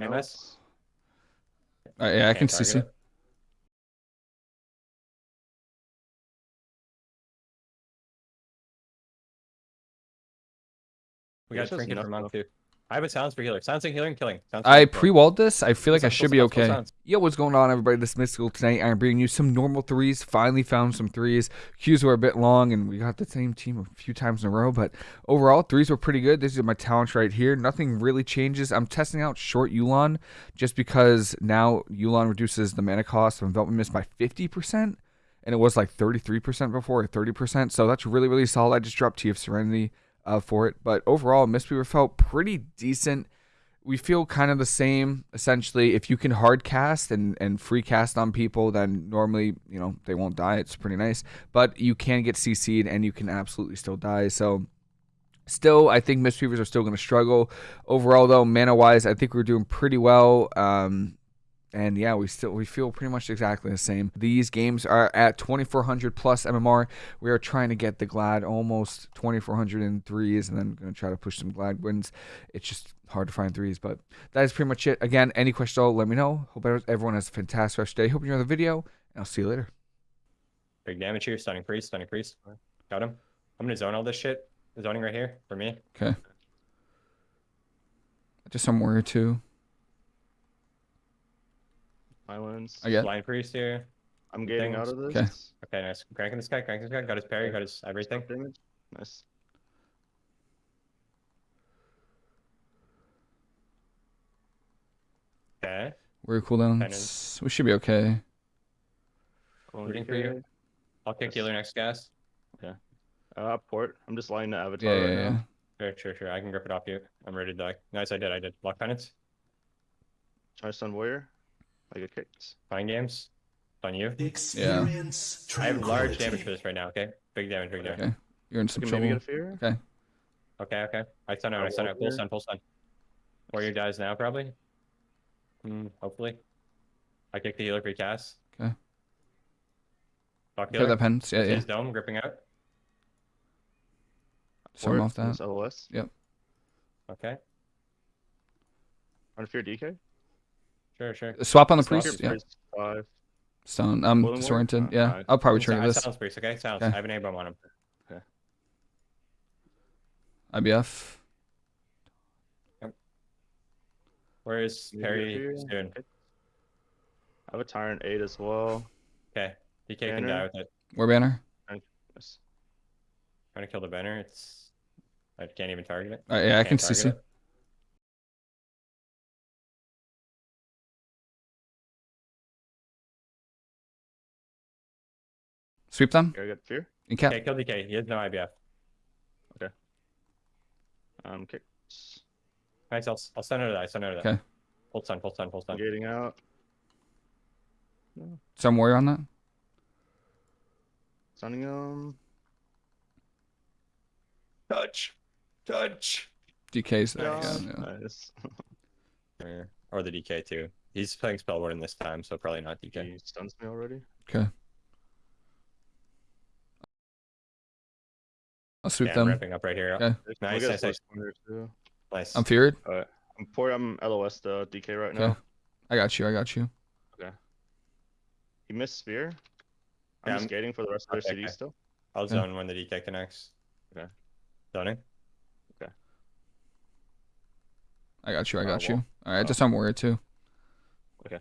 You miss. Uh, yeah, I can Can't CC. target it. We got Yours has trinket for enough, monk too. I have a silence for healer. Silencing healer and killing. Sounds I pre-walled this. I feel like I should be okay. Yo, what's going on, everybody? This is mystical tonight. I'm bringing you some normal threes. Finally found some threes. Qs were a bit long, and we got the same team a few times in a row. But overall, threes were pretty good. This is my talents right here. Nothing really changes. I'm testing out short Yulon just because now Yulon reduces the mana cost of Enveloping Mist by 50%. And it was like 33% before, or 30%. So that's really, really solid. I just dropped Tea of Serenity uh, for it. But overall, Mistweaver felt pretty decent. We feel kind of the same essentially. If you can hard cast and and free cast on people then normally you know they won't die. It's pretty nice. But you can get cc'd and you can absolutely still die. So still i think mistweavers are still going to struggle. Overall though mana wise i think we're doing pretty well. Um and yeah, we still we feel pretty much exactly the same. These games are at 2400 plus MMR. We are trying to get the Glad almost 2400 in threes, and then going to try to push some Glad wins. It's just hard to find threes, but that is pretty much it. Again, any questions, all, let me know. Hope everyone has a fantastic rest of the day. Hope you enjoy the video, and I'll see you later. Big damage here. Stunning priest. Stunning priest. Got him. I'm gonna zone all this shit. Zoning right here for me. Okay. Just some warrior too. Islands. I get. Blind priest here. I'm getting out of this. Okay. Okay, nice. Cranking this guy. Cranking this guy. Got his parry. Got his everything. Stop damage. Nice. Okay. Warrior cooldowns. We should be okay. Rooting for you. I'll kick Yes. healer next gas. Okay. Uh, port. I'm just lining the avatar Yeah, right yeah, yeah. now. Sure, sure, sure. I can grip it off you. I'm ready to die. Nice, I did. I did. Block penance. Try to stun warrior. I get kicked. Fine games. On you. Experience I have large damage for this right now. Okay. Big damage. Big damage. Okay. You're in some can maybe get trouble. a fear. Okay. Okay. I stun out. I stun out. Full Walker. stun. Full stun. Warrior dies now, probably. Hmm. Hopefully. I kick the healer free cast. Okay. Fuck Clear healer. that pens. Yeah, yeah. His dome gripping out. Some Port, off that. this LOS. Okay. Under fear DK. Sure, sure. Swap on the Swap. priest. Yeah. Five. Stone. I'm Boiling disoriented. Uh, Yeah. alright. I'll probably I trigger this. silence priest. Okay. sounds. Okay. I have an aim bomb on him. IBF. Where is Maybe Perry here. doing? I have a tyrant eight as well. Okay. DK can die with it. War banner. Yes. Trying to kill the banner. It's. I can't even target it. Uh, yeah, I can Can't CC. it. Sweep them. Here I get fear. And cap. Okay, kill DK. He has no IBF. Okay. Um, kicked. Nice. I'll, I'll send her that. I send her that. Okay. Full stun. Full stun. Full stun. Gating out. Some warrior on that. Stunning him. Touch. Touch. DK's there. Nice. Yeah, yeah. Nice. Or the DK too. He's playing Spellwarden this time, so probably not DK. He stuns me already. Okay. I'll sweep Yeah, I'm them. ramping up right here. Okay. Nice, nice, nice. Nice. I'm feared. Alright. I'm poor. I'm LOS the DK right Okay. now. I got you. I got you. He missed spear. I'm Yeah, I'm- skating for the rest of their Okay, CD still. I'll Yeah. zone when the DK connects. Okay. Zoning. Okay. I got you. I Uh, got you. wall. All right. Oh. Just on warrior too. Okay.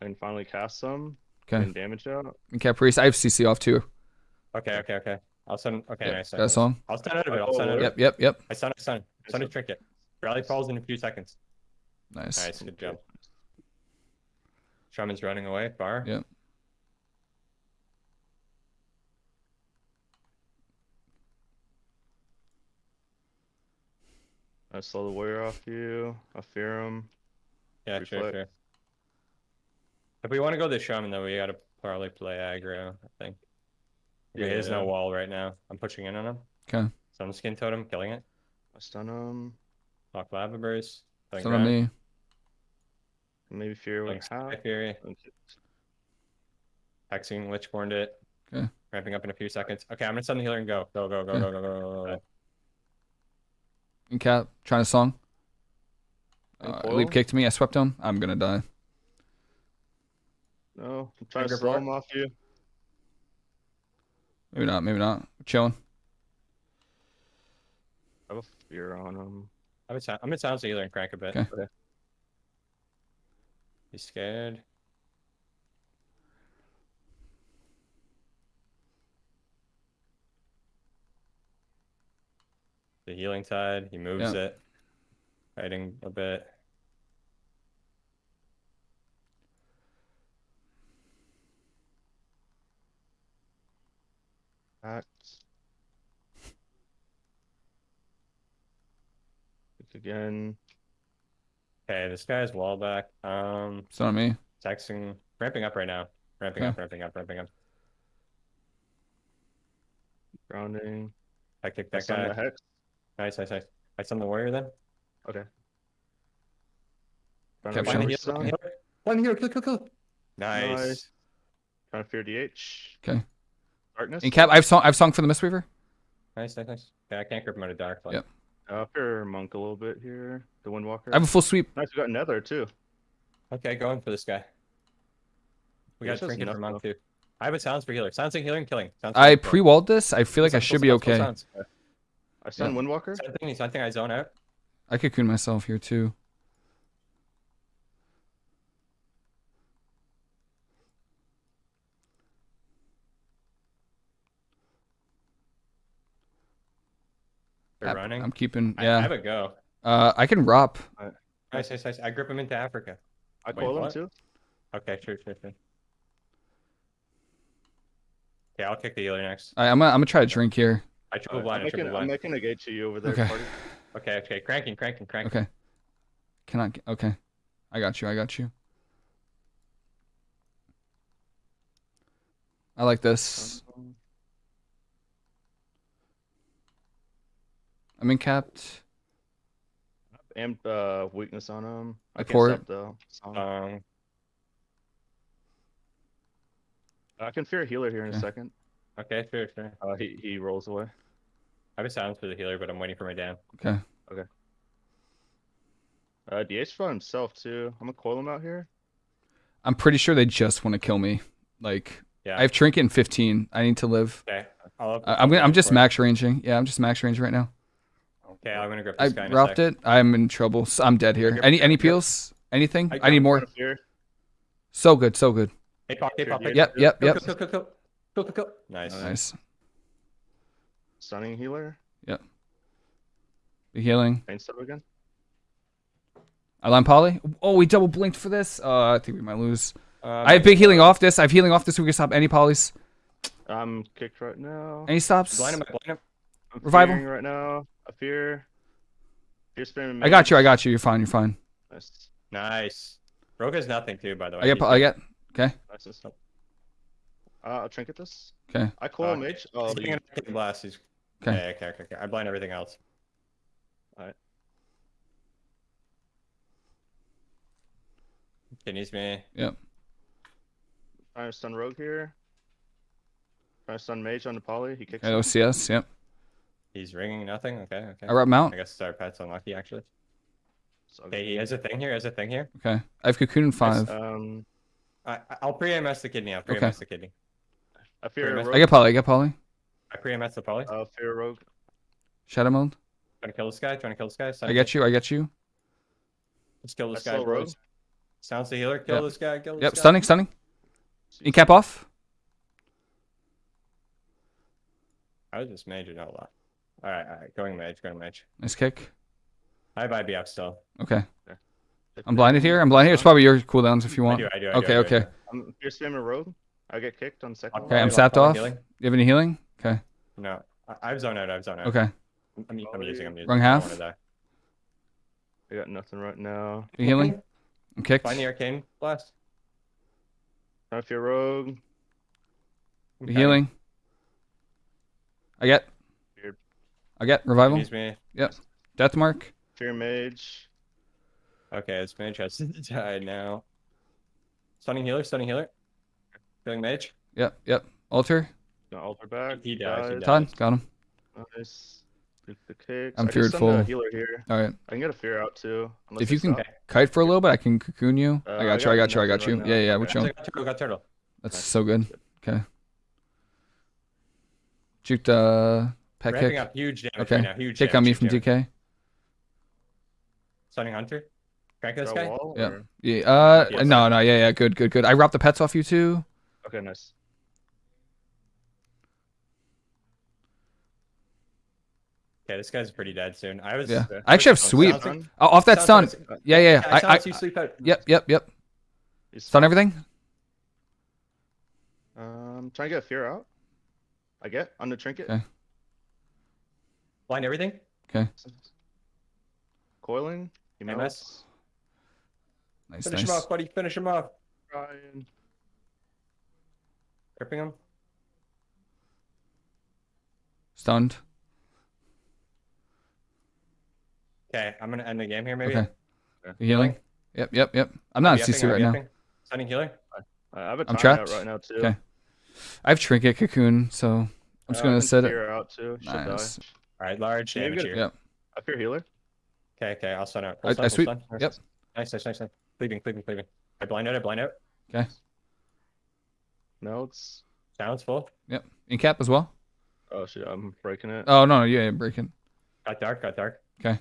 I can finally cast some. Okay. And damage out. And cap priest. I have CC off too. Okay, okay, okay. I'll send. Okay, Yep, nice. Got a song. I'll send out of it. I'll send out of Yep. it. Yep. Yep. I stun. I stun. Stun a Nice. trinket. Rally falls in a few seconds. Nice. Nice. Good job. Shaman's running away. Bar. Yep. I slow the warrior off you. I fear him. Yeah, sure, Reflect. sure. If we want to go this shaman, though, we gotta probably play aggro. I think. Yeah, he has no wall right now. I'm pushing in on him. Okay. Some skin totem, killing it. I stun him. Lock lava burst. killing Still on ground, me. Maybe fear killing with Sky half. Fury. Hexing Lichborned it. Okay. Ramping up in a few seconds. Okay, I'm gonna send the healer and go. Go, go, go, Okay. go, go, go, go, go, go. And cap. Trying to song. Uh, Coil? leap kicked me. I swept him. I'm gonna die. No, I'm trying to Finger slow block. him off you. Maybe not. Maybe not. Chilling. I have a fear on him. I'm gonna, I'm gonna sound healer and crank a bit. Okay. He's uh, scared. The healing tide, he moves Yeah. it. Fighting a bit. Act. Kick again. Okay, this guy's wall back. Um, It's not me. texting, ramping up right now. Ramping Okay. up, ramping up, ramping up. Grounding. I kicked that stun guy. the hex. Nice, nice, nice. I stun the warrior then. Okay. Trying Kept to showing. find One the healer, stun. kill, kill, kill. Nice. Nice. Trying to fear DH. Okay. Darkness. In cap, I've song. I've sung for the Mistweaver. Nice, nice, nice. Yeah, I can't grip him out of dark. But Yep. Uh, fear monk a little bit here. The Windwalker. I have a full sweep. Nice, we got Nether too. Okay, going for this guy. We got This has trinket for monk too. I have a silence for healer. Silencing healing, and killing. Silencing, I pre-walled this. I feel like I Silence, should be silence, silence, okay. silence. I stun Windwalker. Silencing, silencing, I zone out. I cocoon myself here too. They're I- running. I'm keeping. I, I have a go. Uh, I can rop. Nice, nice, nice. I grip him into Africa. I Wait, coil him too. Okay, sure, sure, sure. Okay, I'll kick the healer next. I, I'm gonna, I'm gonna try to drink here. I triple Alright, blind, I'm I triple making, I'm making a gate to you over there. Okay. Party. Okay, okay, cranking, cranking, cranking. Okay. Cannot. get- Okay. I got you. I got you. I like this. Um, I'm in capped. Amp uh, weakness on him. I I can't pour stop the. Um, I can fear a healer here in a second. okay, sure, sure. Uh, he he rolls away. I have a silence for the healer, but I'm waiting for my down. Okay. Uh, DH by himself too. I'm gonna coil him out here. I'm pretty sure they just want to kill me. Like Yeah. I have trinket in 15. I need to live. Okay, I'll, I, I'll I'm gonna, I'm just max ranging. Yeah, I'm just max ranging right now. Okay, I'm gonna grip I this guy in a robbed sec. it. I'm in trouble. So I'm dead here. Any any peels? Anything? I I, need more. Trying to fear. So good. So good. Hey, pop, hey, pop, hey. Yep. Yep. Yep. kill, kill, kill, kill. Kill, kill, kill. Nice. Nice. Nice. Stunning healer. Yep. Be healing. Pain step again. I line poly. Oh, we double blinked for this. Uh, I think we might lose. Um, I have big healing off this. I have healing off this. We can stop any polys. I'm kicked right now. Any stops? Blind him, blind him. I'm Revival. right now. I fear. Fear spam. I got you. I got you. You're fine. You're fine. Nice. Nice. Rogue has nothing too, by the way. I get. He's po- I get. Okay. Nice. and stuff. Uh, I'll trinket this. Okay. I call Uh, mage. Oh, He's the- a kick blast. He's Okay. okay. Okay, okay, okay. I blind everything else. All right. Kidneys me. trying to stun rogue here. Trying to stun mage on the poly. He kicks. Okay, him. OCS. Yep. He's ringing nothing. Okay, okay. I rep mount. I guess our pet's unlucky actually. So Okay, he has a thing here. Has a thing here. Okay. I have cocoon in five. Um, I I- I'll pre-MS the kidney. I'll pre-MS the kidney. I fear Pretty rogue. I get poly. I get poly. I pre-MS the poly. Uh, fear a rogue. Shadow mode. Trying to kill this guy. Trying to kill this guy. I get you. I get you. Let's kill this I guy, saw rogue. Sounds the healer. Kill Yep. this guy. Kill this Yep. guy. Stunning. Stunning. In cap off. I was just major, not a lot. All right, all right. Going mage. Going mage. Nice kick. I have IBF still. Okay. I'm blinded here. I'm blinded here. It's probably your cooldowns if you I want. do. I do. I Okay, do, I do, okay. do. I'm fear spamming rogue. I get kicked on second. Okay, I'm sapped off. healing. You have any healing? Okay. No, I, I've zoned out. I've zoned out. Okay. I'm, I'm, I'm using. I'm using. Wrong half? wanna. I got nothing right now. You healing? I'm kicked. Find the arcane blast. Trying to fear rogue. You healing? I get. Weird. I get revival. Use me. Death mark. Fear mage. Okay, this mage has died now. Stunning healer. Stunning healer. Killing mage. Yep. Yep. Altar. No, altar back. He dies, he died. dies. Todd. Got him. Nice. Shoot the kicks. I'm I can stun fearful. healer here. All right. I can get a fear out too. If you can stop. kite for a little bit, I can cocoon you. Uh, I I got you. I got got you. I got you. right Yeah, now. yeah. We're Okay. chilling. Got turtle, got turtle. That's Nice. so good. Okay. Juke the pet Ramping kick. up huge damage Okay. right now. Huge Kick on me from huge damage. DK. Stunning Hunter. Crank this guy. wall, Yeah. or- Yeah. Uh. Yes. No. No. Yeah. Yeah. Good. Good. Good. I wrapped the pets off you too. Okay, nice. Okay, this guy's pretty dead soon. I was. Yeah. Okay. I actually have sweep. sounds like- Stun? Oh, off that stun. like- Yeah. Yeah. Yeah, yeah. I. I. silence, you sleep out. Yep. Yep. Yep. He's Stun everything. Um, trying to get a fear out. I get on the trinket. Okay. Blind everything. Okay. Coiling. He MS. melts. Nice. Finish him off, buddy. Finish him off. Ryan. Gripping him. Stunned. Okay, I'm gonna end the game here. Maybe. Okay. You healing. Yep. Yep. Yep. I'm not I'll in CC right now. upping. Stunning healer. I have a I'm timeout trapped. right now too. Okay. I have trinket cocoon, so I'm just Uh, gonna set it. fear out too. Should Nice. die. All right, large Yeah, you're damage here. Yep. I fear healer. Okay, okay, I'll stun out. I- Full I stun, sweep. stun. Yep. Nice, nice, nice, nice. Cleaving, cleaving, cleaving. I blind out, I blind out. Melts. Sounds full. Yep. In cap as well. Oh shit, I'm breaking it. Oh no. no yeah. yeah, Breaking. Got dark, got dark. I'm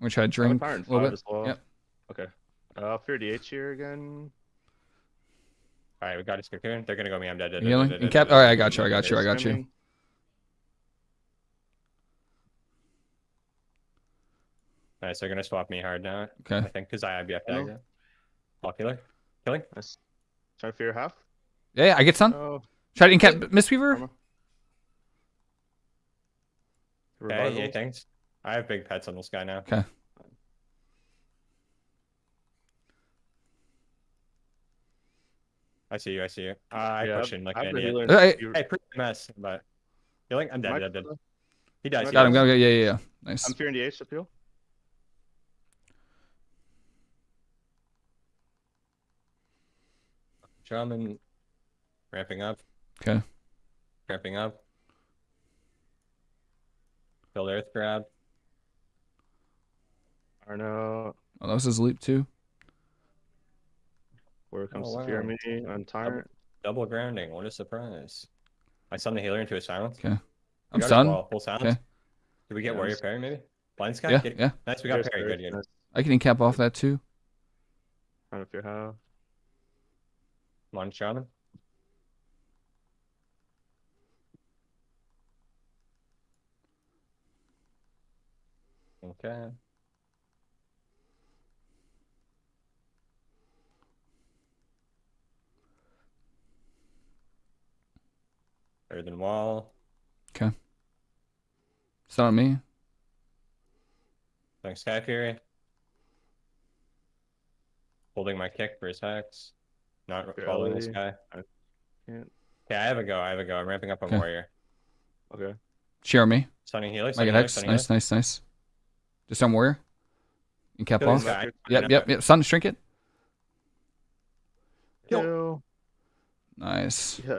gonna try to I have a drink a little bit. as well. Yep. Okay. Uh, I'll fear DH here again. All right, we got his cocoon. They're gonna go me. I'm dead. dead, dead, Healing. dead, In dead, cap. dead, All right. dead, I got you. I dead, got you. I dead. got you. Swimming. Nice. They're gonna swap me hard now. Okay. I think because I have BF Oh. dagger. Block. Killing. Nice. Trying to fear half. Yeah. yeah I get stun. Oh. Try to in cap Mistweaver. Armor. Okay, yeah, Revival. thanks. I have big pets on this guy now. Okay. I see you. I see you. Uh, I Yeah, push in like I have an idiot. healer Uh, hey. Hey, pretty mess, but healing. I'm dead. I- Dead. Dead. He dies. Got him. Got him. Yeah. Yeah. Yeah. Nice. I'm fearing DH appeal. Shaman ramping up. Okay. Ramping up. Build earth grab. Arno. Oh, that was his leap too. Where it comes Oh, to fear wow. me on tyrant. Double grounding. What a surprise. I stun the healer into a silence. Okay. I'm got his stunned. wall, Full silence. Okay. Did we get Yeah, warrior I'm parry maybe? Blind sky? Yeah. Get- Yeah. Nice. We got Fear's parry. Good. Good. I can cap off that too. Trying to fear half. Shaman. Okay. Earthen wall. Stun on me. Thanks, Sky Fury. Holding my kick for his hex. Not Fair following this guy. I can't- Okay, I have a go. I have a go. I'm ramping up on Okay. warrior. Okay. Share me. Stunning healer. I Stunning get healer. Nice. Nice. Nice. Just on warrior. In cap off. Yep. Yep. Yep. Stun. Shrink it. Kill. Kill. Nice. Yeah.